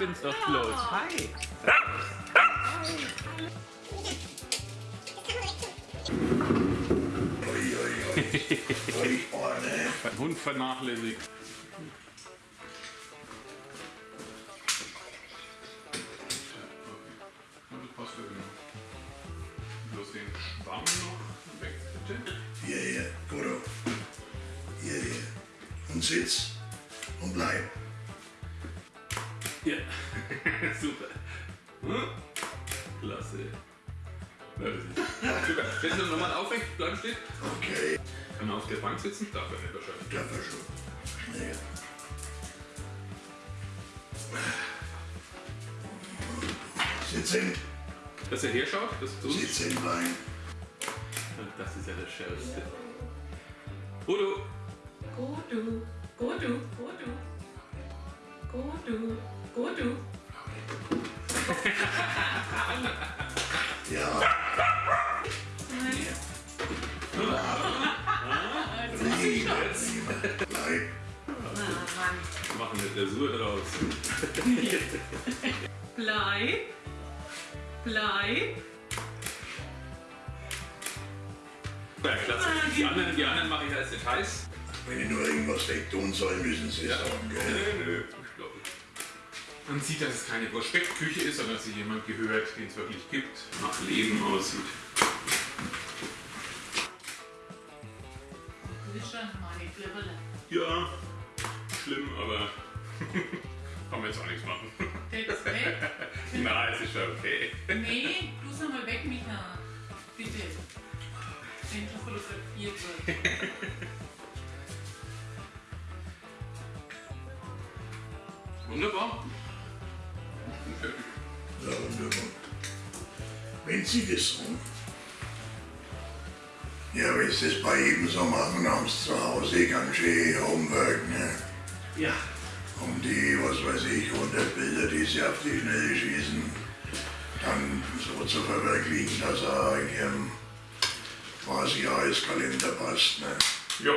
bin's doch bloß. Hi. Ui, ui, ui. Ui, oh, ne. Ein Hund vernachlässigt. Genau. Bloß den Schwamm noch weg, bitte. Hier, hier, Goro. Hier, hier. Und sitz und bleib. Ja, super. Hm? Klasse. Stellst du nochmal aufrecht, bleiben stehen? Okay, Kann man auf der Bank sitzen? Darf er nicht wahrscheinlich. da war schon. Schnell. Sitzen, Dass er herschaut, das ist uns. sitzen bleiben. Das ist ja das Schärfste. Bodo, Go du, go du, go du. Go du, go du. Ja. Liebe, Liebe. Bleib. Ah, wir machen eine Dressur draus. Bleib. Bleib. Ja, klasse. Die anderen, die anderen mache ich als Details. Wenn ihr nur irgendwas wegtun soll, müssen sie es sagen, Nö, gell? nö, ich glaube. Man sieht, dass es keine Prospektküche ist, sondern dass sich jemand gehört, den es wirklich gibt, nach Leben aussieht. Ja, schlimm, aber kann man jetzt auch nichts machen. Jetzt weg. Na, es ist schon okay. Nee, du sag mal weg, Micha. Bitte. Endlich fotografiert wird. Wunderbar. Ja, wunderbar. Wenn Sie das sagen. Ja, wenn Sie das bei jedem so machen, haben Sie zu Hause ganz schön Homework, ne? Ja. Um die, was weiß ich, 100 Bilder, die Sie auf die Schnelle schießen, dann so zu verwirklichen, dass er in Ihrem quasi Jahreskalender passt, ne? Ja.